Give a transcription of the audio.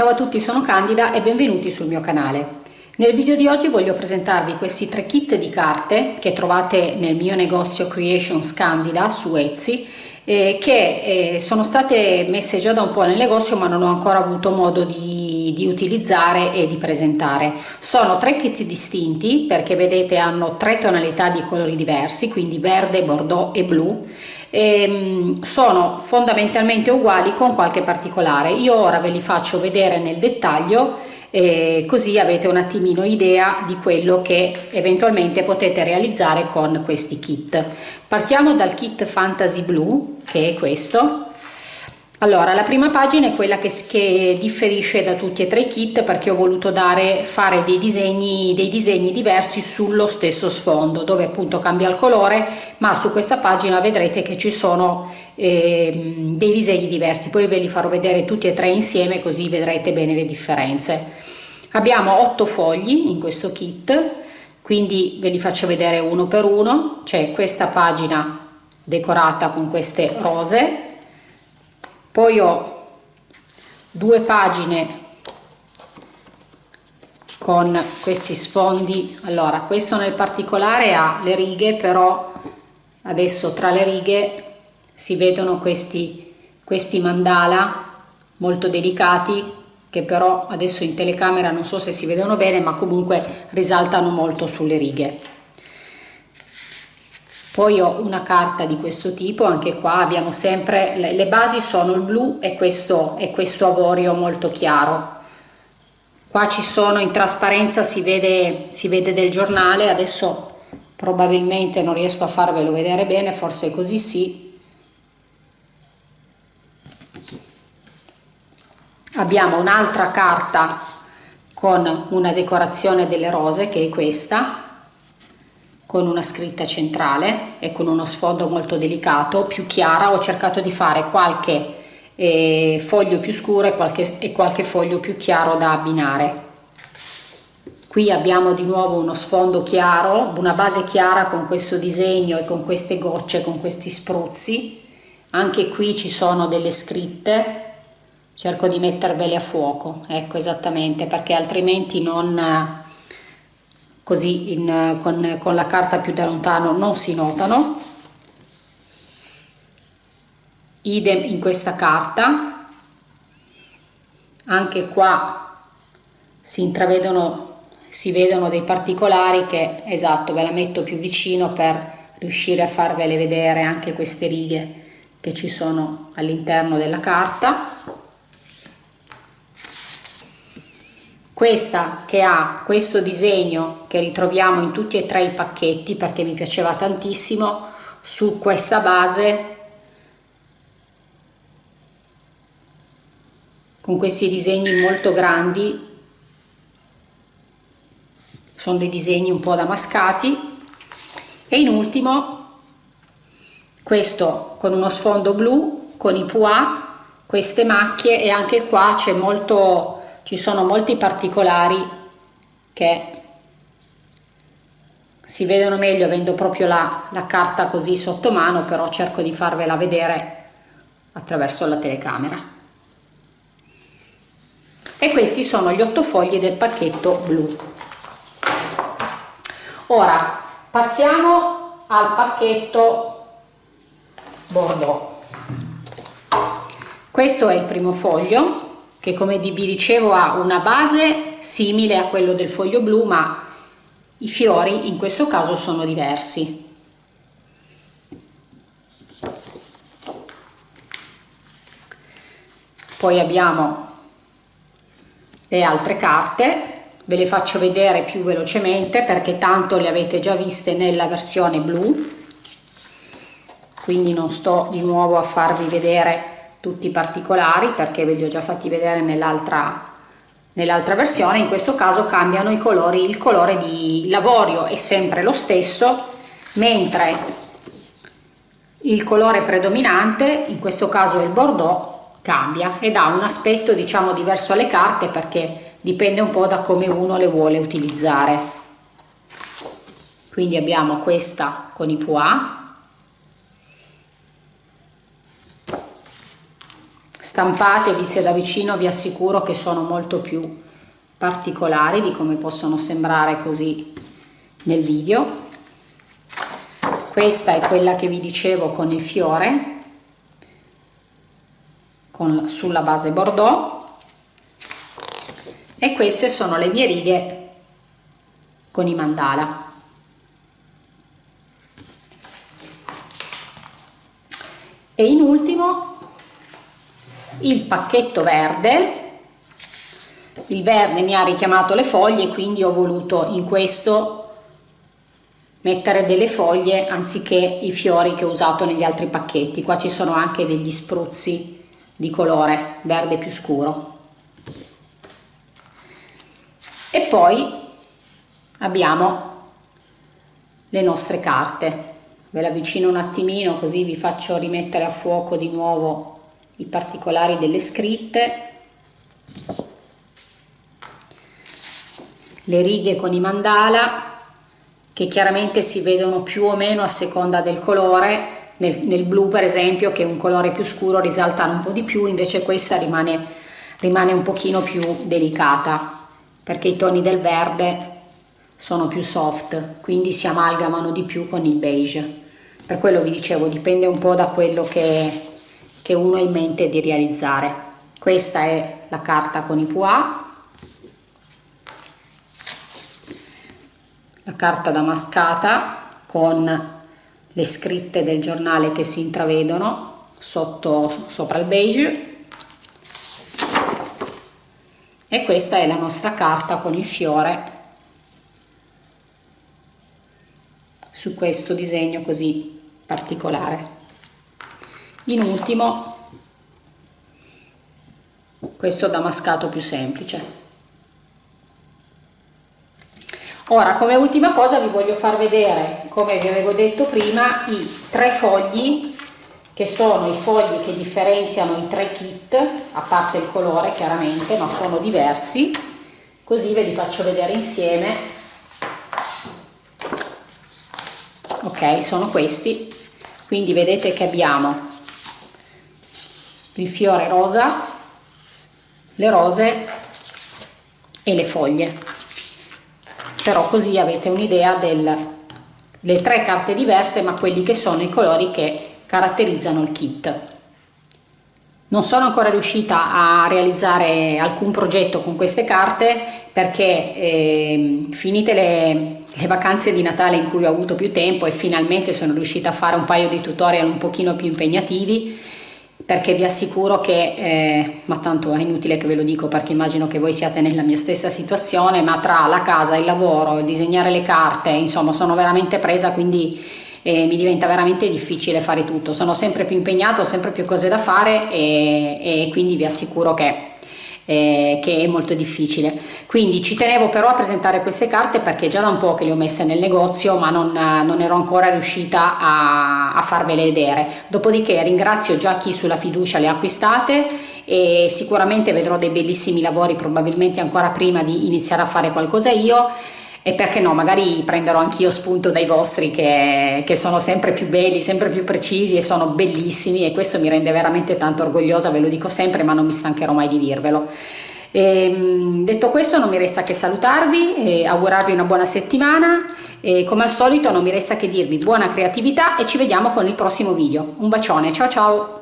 Ciao a tutti, sono Candida e benvenuti sul mio canale. Nel video di oggi voglio presentarvi questi tre kit di carte che trovate nel mio negozio Creations Candida su Etsy eh, che eh, sono state messe già da un po' nel negozio ma non ho ancora avuto modo di, di utilizzare e di presentare. Sono tre kit distinti perché vedete hanno tre tonalità di colori diversi quindi verde, bordeaux e blu ehm, sono fondamentalmente uguali con qualche particolare. Io ora ve li faccio vedere nel dettaglio eh, così avete un attimino idea di quello che eventualmente potete realizzare con questi kit. Partiamo dal kit Fantasy Blue che è questo allora, la prima pagina è quella che, che, differisce da tutti e tre i kit perché ho voluto dare, fare dei disegni, dei disegni diversi sullo stesso sfondo dove appunto cambia il colore ma su questa pagina vedrete che ci sono eh, dei disegni diversi. Poi ve li farò vedere tutti e tre insieme così vedrete bene le differenze. Abbiamo otto fogli in questo kit quindi ve li faccio vedere uno per uno, c'è questa pagina decorata con queste rose poi ho due pagine con questi sfondi. Allora questo nel particolare ha le righe però adesso tra le righe si vedono questi questi mandala molto delicati che però adesso in telecamera non so se si vedono bene ma comunque risaltano molto sulle righe poi ho una carta di questo tipo anche qua abbiamo sempre le, le basi sono il blu e questo, e questo avorio molto chiaro. Qua ci sono in trasparenza si vede, si vede del giornale adesso probabilmente non riesco a farvelo vedere bene forse così sì. Abbiamo un'altra carta con una decorazione delle rose che è questa con una scritta centrale e con uno sfondo molto delicato, più chiara, ho cercato di fare qualche eh, foglio più scuro e qualche, e qualche foglio più chiaro da abbinare. Qui abbiamo di nuovo uno sfondo chiaro, una base chiara con questo disegno e con queste gocce, con questi spruzzi. Anche qui ci sono delle scritte, cerco di mettervele a fuoco, ecco esattamente, perché altrimenti non, così in, con, con la carta più da lontano non si notano. Idem in questa carta. Anche qua si intravedono si vedono dei particolari che esatto ve la metto più vicino per riuscire a farvele vedere anche queste righe che ci sono all'interno della carta questa che ha questo disegno che ritroviamo in tutti e tre i pacchetti perché mi piaceva tantissimo su questa base con questi disegni molto grandi. Sono dei disegni un po' damascati. E in ultimo questo con uno sfondo blu con i pois queste macchie e anche qua c'è molto ci sono molti particolari che si vedono meglio avendo proprio la, la carta così sotto mano però cerco di farvela vedere attraverso la telecamera. E questi sono gli otto fogli del pacchetto blu. Ora passiamo al pacchetto bordeaux. Questo è il primo foglio che come vi dicevo ha una base simile a quello del foglio blu ma i fiori in questo caso sono diversi. Poi abbiamo le altre carte. Ve le faccio vedere più velocemente perché tanto le avete già viste nella versione blu. Quindi non sto di nuovo a farvi vedere tutti i particolari perché ve li ho già fatti vedere nell'altra nell'altra versione in questo caso cambiano i colori il colore di lavorio è sempre lo stesso mentre il colore predominante in questo caso è il bordeaux cambia ed ha un aspetto diciamo diverso alle carte perché dipende un po da come uno le vuole utilizzare. Quindi abbiamo questa con i pois stampate viste da vicino vi assicuro che sono molto più particolari di come possono sembrare così nel video. Questa è quella che vi dicevo con il fiore con, sulla base bordeaux. E queste sono le mie righe con i mandala. E in ultimo il pacchetto verde. Il verde mi ha richiamato le foglie quindi ho voluto in questo mettere delle foglie anziché i fiori che ho usato negli altri pacchetti. Qua ci sono anche degli spruzzi di colore verde più scuro. E poi abbiamo le nostre carte. Ve l'avvicino un attimino così vi faccio rimettere a fuoco di nuovo i particolari delle scritte le righe con i mandala che chiaramente si vedono più o meno a seconda del colore. Nel, nel blu per esempio che è un colore più scuro risaltano un po' di più invece questa rimane, rimane un pochino più delicata perché i toni del verde sono più soft quindi si amalgamano di più con il beige. Per quello vi dicevo dipende un po' da quello che, che uno ha in mente di realizzare. Questa è la carta con i pois la carta damascata con le scritte del giornale che si intravedono sotto sopra il beige. E questa è la nostra carta con il fiore su questo disegno così particolare in ultimo questo damascato più semplice. Ora come ultima cosa vi voglio far vedere come vi avevo detto prima i tre fogli che sono i fogli che differenziano i tre kit a parte il colore chiaramente ma sono diversi. Così ve li faccio vedere insieme. Ok sono questi. Quindi vedete che abbiamo il fiore rosa le rose e le foglie. Però così avete un'idea delle tre carte diverse ma quelli che sono i colori che caratterizzano il kit. Non sono ancora riuscita a realizzare alcun progetto con queste carte perché eh, finite le, le, vacanze di Natale in cui ho avuto più tempo e finalmente sono riuscita a fare un paio di tutorial un pochino più impegnativi perché vi assicuro che, eh, ma tanto è inutile che ve lo dico perché immagino che voi siate nella mia stessa situazione, ma tra la casa, il lavoro, il disegnare le carte, insomma sono veramente presa quindi e mi diventa veramente difficile fare tutto, sono sempre più impegnato, ho sempre più cose da fare e, e quindi vi assicuro che eh, che è molto difficile. Quindi ci tenevo però a presentare queste carte perché già da un po' che le ho messe nel negozio ma non, non ero ancora riuscita a, a, farvele vedere. Dopodiché ringrazio già chi sulla fiducia le ha acquistate e sicuramente vedrò dei bellissimi lavori probabilmente ancora prima di iniziare a fare qualcosa io e perché no, magari prenderò anch'io spunto dai vostri che, che, sono sempre più belli, sempre più precisi e sono bellissimi e questo mi rende veramente tanto orgogliosa, ve lo dico sempre ma non mi stancherò mai di dirvelo. E, ehm, detto questo non mi resta che salutarvi e augurarvi una buona settimana e come al solito non mi resta che dirvi buona creatività e ci vediamo con il prossimo video. Un bacione, ciao ciao!